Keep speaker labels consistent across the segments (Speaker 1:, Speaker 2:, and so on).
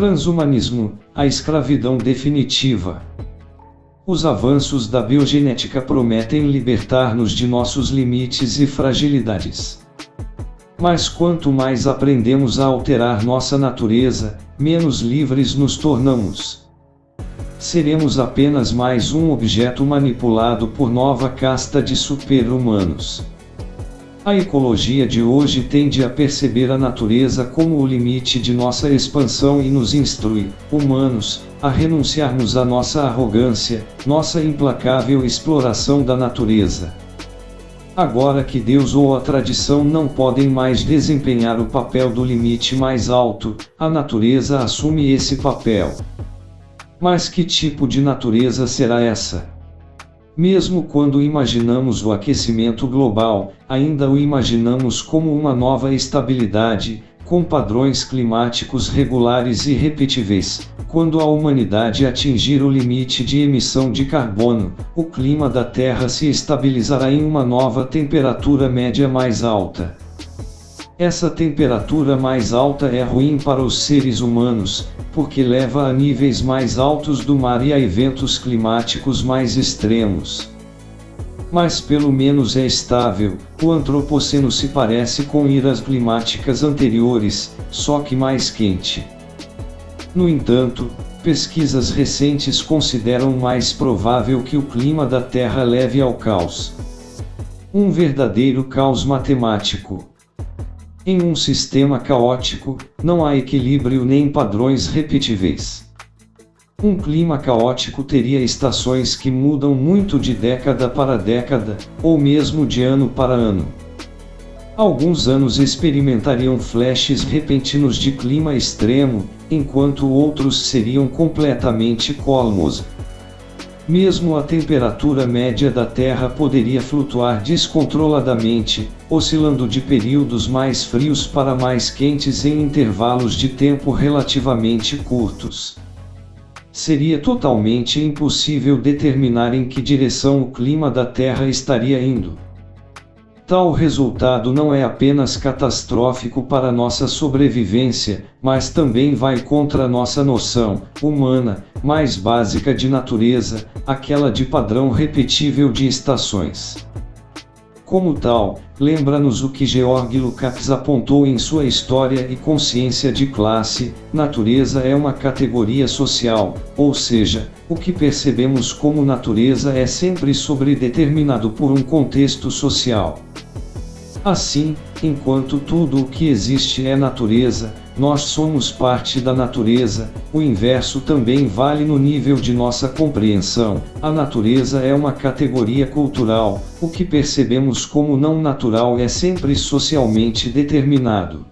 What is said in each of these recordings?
Speaker 1: Transhumanismo, a escravidão definitiva. Os avanços da biogenética prometem libertar-nos de nossos limites e fragilidades. Mas quanto mais aprendemos a alterar nossa natureza, menos livres nos tornamos. Seremos apenas mais um objeto manipulado por nova casta de super-humanos. A ecologia de hoje tende a perceber a natureza como o limite de nossa expansão e nos instrui, humanos, a renunciarmos à nossa arrogância, nossa implacável exploração da natureza. Agora que Deus ou a tradição não podem mais desempenhar o papel do limite mais alto, a natureza assume esse papel. Mas que tipo de natureza será essa? Mesmo quando imaginamos o aquecimento global, ainda o imaginamos como uma nova estabilidade, com padrões climáticos regulares e repetíveis. Quando a humanidade atingir o limite de emissão de carbono, o clima da Terra se estabilizará em uma nova temperatura média mais alta. Essa temperatura mais alta é ruim para os seres humanos, porque leva a níveis mais altos do mar e a eventos climáticos mais extremos. Mas pelo menos é estável, o antropoceno se parece com eras climáticas anteriores, só que mais quente. No entanto, pesquisas recentes consideram mais provável que o clima da Terra leve ao caos. Um verdadeiro caos matemático. Em um sistema caótico, não há equilíbrio nem padrões repetíveis. Um clima caótico teria estações que mudam muito de década para década, ou mesmo de ano para ano. Alguns anos experimentariam flashes repentinos de clima extremo, enquanto outros seriam completamente calmos. Mesmo a temperatura média da Terra poderia flutuar descontroladamente, oscilando de períodos mais frios para mais quentes em intervalos de tempo relativamente curtos. Seria totalmente impossível determinar em que direção o clima da Terra estaria indo. Tal resultado não é apenas catastrófico para nossa sobrevivência, mas também vai contra nossa noção, humana, mais básica de natureza, aquela de padrão repetível de estações. Como tal, lembra-nos o que Georg Lukács apontou em sua História e Consciência de Classe, natureza é uma categoria social, ou seja, o que percebemos como natureza é sempre sobredeterminado por um contexto social. Assim, enquanto tudo o que existe é natureza, nós somos parte da natureza, o inverso também vale no nível de nossa compreensão. A natureza é uma categoria cultural, o que percebemos como não natural é sempre socialmente determinado.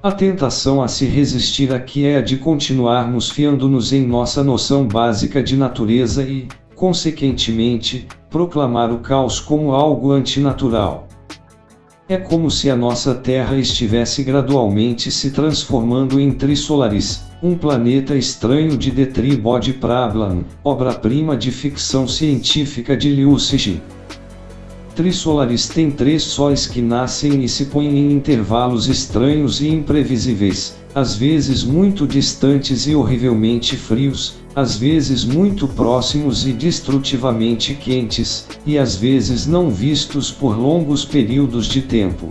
Speaker 1: A tentação a se resistir aqui é a de continuarmos fiando-nos em nossa noção básica de natureza e, consequentemente, proclamar o caos como algo antinatural. É como se a nossa Terra estivesse gradualmente se transformando em Trisolaris, um planeta estranho de Detri Bode Prablan, obra-prima de ficção científica de Liu Cixi. Trisolaris tem três sóis que nascem e se põem em intervalos estranhos e imprevisíveis, às vezes muito distantes e horrivelmente frios, às vezes muito próximos e destrutivamente quentes, e às vezes não vistos por longos períodos de tempo.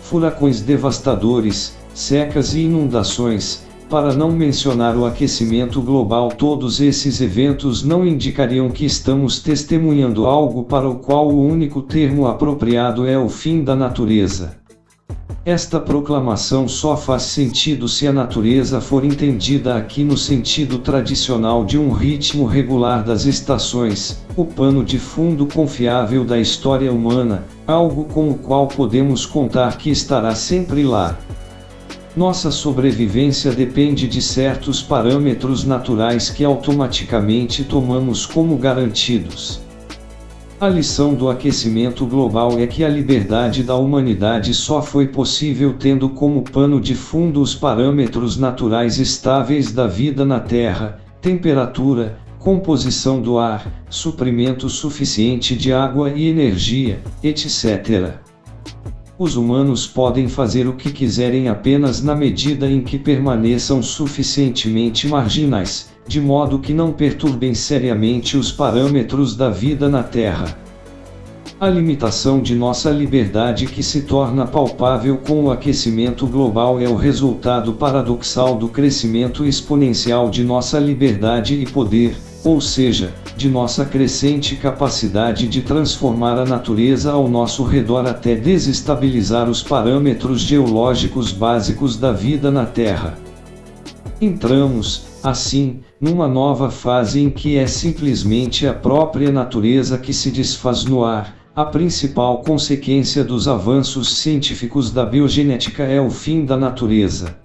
Speaker 1: Furacões devastadores, secas e inundações, para não mencionar o aquecimento global todos esses eventos não indicariam que estamos testemunhando algo para o qual o único termo apropriado é o fim da natureza. Esta proclamação só faz sentido se a natureza for entendida aqui no sentido tradicional de um ritmo regular das estações, o pano de fundo confiável da história humana, algo com o qual podemos contar que estará sempre lá. Nossa sobrevivência depende de certos parâmetros naturais que automaticamente tomamos como garantidos. A lição do aquecimento global é que a liberdade da humanidade só foi possível tendo como pano de fundo os parâmetros naturais estáveis da vida na Terra, temperatura, composição do ar, suprimento suficiente de água e energia, etc. os humanos podem fazer o que quiserem apenas na medida em que permaneçam suficientemente marginais, de modo que não perturbem seriamente os parâmetros da vida na Terra. A limitação de nossa liberdade que se torna palpável com o aquecimento global é o resultado paradoxal do crescimento exponencial de nossa liberdade e poder, ou seja, de nossa crescente capacidade de transformar a natureza ao nosso redor até desestabilizar os parâmetros geológicos básicos da vida na Terra. Entramos, assim, numa nova fase em que é simplesmente a própria natureza que se desfaz no ar. A principal consequência dos avanços científicos da biogenética é o fim da natureza.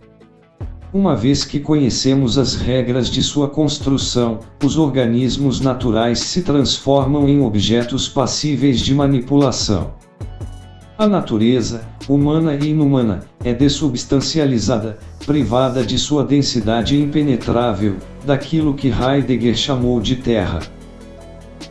Speaker 1: Uma vez que conhecemos as regras de sua construção, os organismos naturais se transformam em objetos passíveis de manipulação. A natureza, humana e inumana, é dessubstancializada, privada de sua densidade impenetrável, daquilo que Heidegger chamou de terra.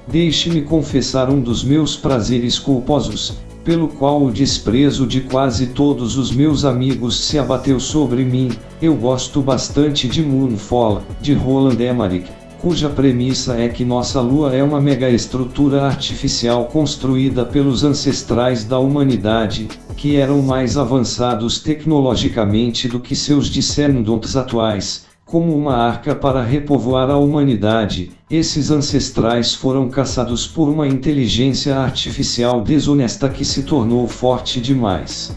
Speaker 1: Deixe-me confessar um dos meus prazeres culposos, pelo qual o desprezo de quase todos os meus amigos se abateu sobre mim, eu gosto bastante de Moonfall, de Roland Emmerich, cuja premissa é que nossa Lua é uma megaestrutura artificial construída pelos ancestrais da humanidade, que eram mais avançados tecnologicamente do que seus descendentes atuais, como uma arca para repovoar a humanidade, esses ancestrais foram caçados por uma inteligência artificial desonesta que se tornou forte demais.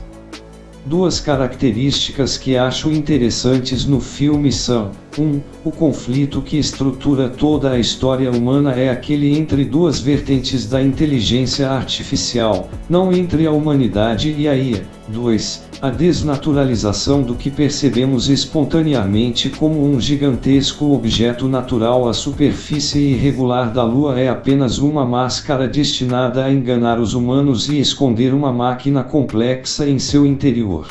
Speaker 1: Duas características que acho interessantes no filme são: 1. Um, o conflito que estrutura toda a história humana é aquele entre duas vertentes da inteligência artificial, não entre a humanidade e a IA. 2. A desnaturalização do que percebemos espontaneamente como um gigantesco objeto natural. A superfície irregular da Lua é apenas uma máscara destinada a enganar os humanos e esconder uma máquina complexa em seu interior.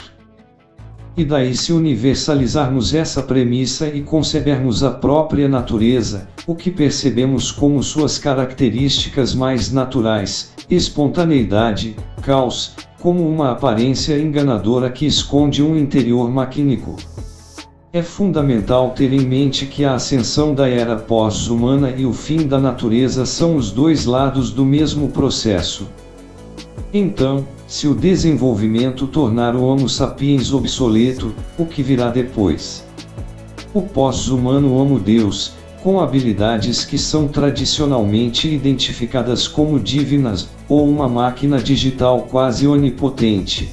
Speaker 1: E daí se universalizarmos essa premissa e concebermos a própria natureza, o que percebemos como suas características mais naturais, espontaneidade, caos, como uma aparência enganadora que esconde um interior maquínico. É fundamental ter em mente que a ascensão da era pós-humana e o fim da natureza são os dois lados do mesmo processo. Então, se o desenvolvimento tornar o Homo sapiens obsoleto, o que virá depois? O pós-humano Homo Deus, com habilidades que são tradicionalmente identificadas como divinas, ou uma máquina digital quase onipotente.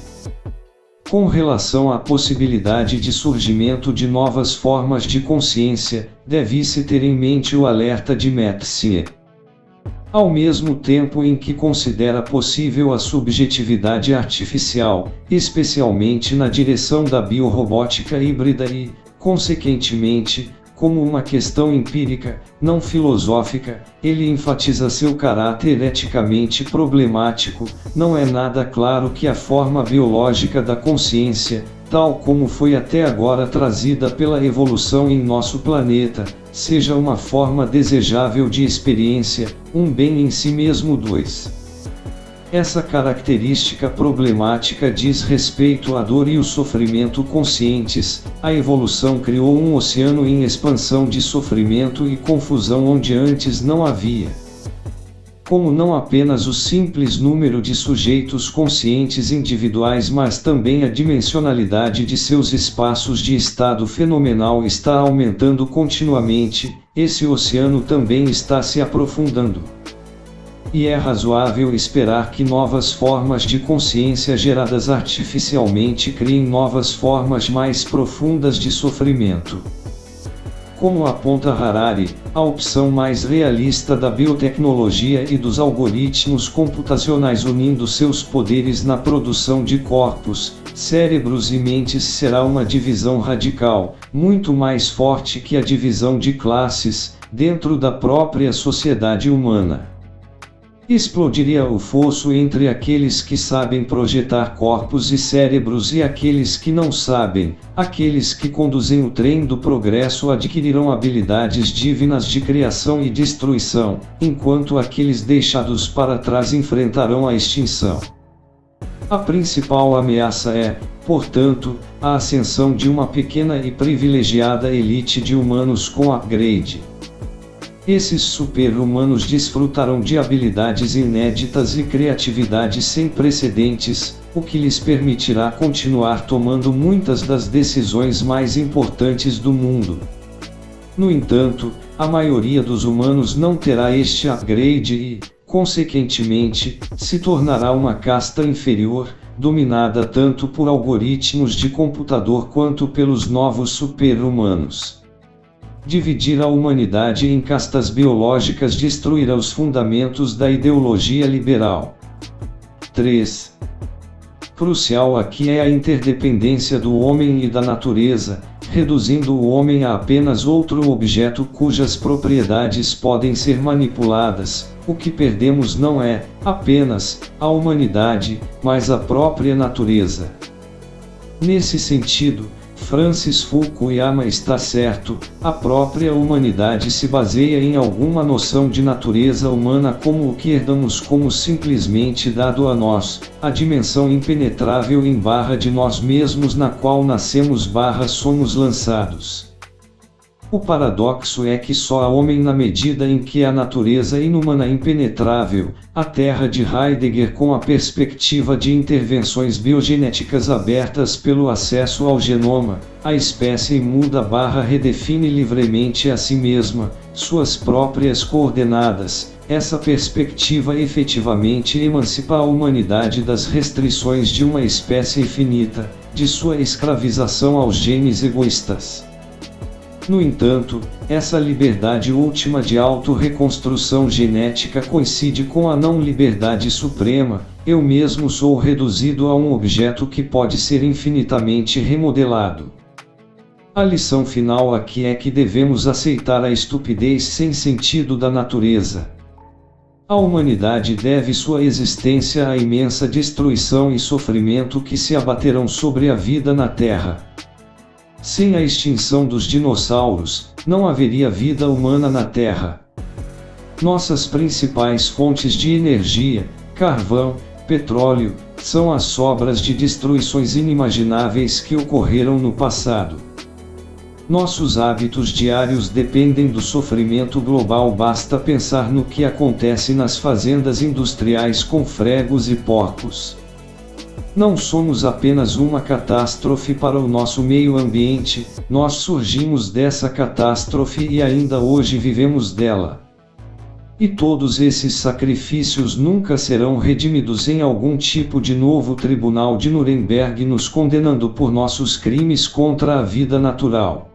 Speaker 1: Com relação à possibilidade de surgimento de novas formas de consciência, deve-se ter em mente o alerta de Metzinger. Ao mesmo tempo em que considera possível a subjetividade artificial, especialmente na direção da biorrobótica híbrida e, consequentemente, como uma questão empírica, não filosófica, ele enfatiza seu caráter eticamente problemático, não é nada claro que a forma biológica da consciência, tal como foi até agora trazida pela evolução em nosso planeta, seja uma forma desejável de experiência, um bem em si mesmo 2. Essa característica problemática diz respeito à dor e o sofrimento conscientes. A evolução criou um oceano em expansão de sofrimento e confusão onde antes não havia. Como não apenas o simples número de sujeitos conscientes individuais, mas também a dimensionalidade de seus espaços de estado fenomenal está aumentando continuamente, esse oceano também está se aprofundando e é razoável esperar que novas formas de consciência geradas artificialmente criem novas formas mais profundas de sofrimento. Como aponta Harari, a opção mais realista da biotecnologia e dos algoritmos computacionais unindo seus poderes na produção de corpos, cérebros e mentes será uma divisão radical, muito mais forte que a divisão de classes, dentro da própria sociedade humana. Explodiria o fosso entre aqueles que sabem projetar corpos e cérebros e aqueles que não sabem. Aqueles que conduzem o trem do progresso adquirirão habilidades divinas de criação e destruição, enquanto aqueles deixados para trás enfrentarão a extinção. A principal ameaça é, portanto, a ascensão de uma pequena e privilegiada elite de humanos com upgrade. Esses super-humanos desfrutarão de habilidades inéditas e criatividade sem precedentes, o que lhes permitirá continuar tomando muitas das decisões mais importantes do mundo. No entanto, a maioria dos humanos não terá este upgrade e, consequentemente, se tornará uma casta inferior, dominada tanto por algoritmos de computador quanto pelos novos super-humanos. Dividir a humanidade em castas biológicas destruirá os fundamentos da ideologia liberal. 3. Crucial aqui é a interdependência do homem e da natureza, reduzindo o homem a apenas outro objeto cujas propriedades podem ser manipuladas. O que perdemos não é, apenas, a humanidade, mas a própria natureza. Nesse sentido, Francis Fukuyama está certo, a própria humanidade se baseia em alguma noção de natureza humana como o que herdamos como simplesmente dado a nós, a dimensão impenetrável em barra de nós mesmos na qual nascemos barra somos lançados. O paradoxo é que só há homem na medida em que a natureza inumana impenetrável, a terra de Heidegger com a perspectiva de intervenções biogenéticas abertas pelo acesso ao genoma, a espécie muda barra redefine livremente a si mesma, suas próprias coordenadas, essa perspectiva efetivamente emancipa a humanidade das restrições de uma espécie infinita, de sua escravização aos genes egoístas. No entanto, essa liberdade última de auto-reconstrução genética coincide com a não-liberdade suprema, eu mesmo sou reduzido a um objeto que pode ser infinitamente remodelado. A lição final aqui é que devemos aceitar a estupidez sem sentido da natureza. A humanidade deve sua existência à imensa destruição e sofrimento que se abaterão sobre a vida na Terra. Sem a extinção dos dinossauros, não haveria vida humana na Terra. Nossas principais fontes de energia, carvão, petróleo, são as sobras de destruições inimagináveis que ocorreram no passado. Nossos hábitos diários dependem do sofrimento global, basta pensar no que acontece nas fazendas industriais com fregos e porcos. Não somos apenas uma catástrofe para o nosso meio ambiente, nós surgimos dessa catástrofe e ainda hoje vivemos dela. E todos esses sacrifícios nunca serão redimidos em algum tipo de novo tribunal de Nuremberg nos condenando por nossos crimes contra a vida natural.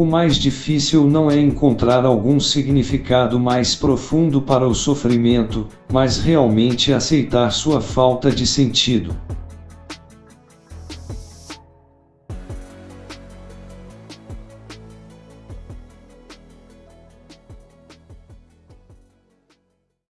Speaker 1: O mais difícil não é encontrar algum significado mais profundo para o sofrimento, mas realmente aceitar sua falta de sentido.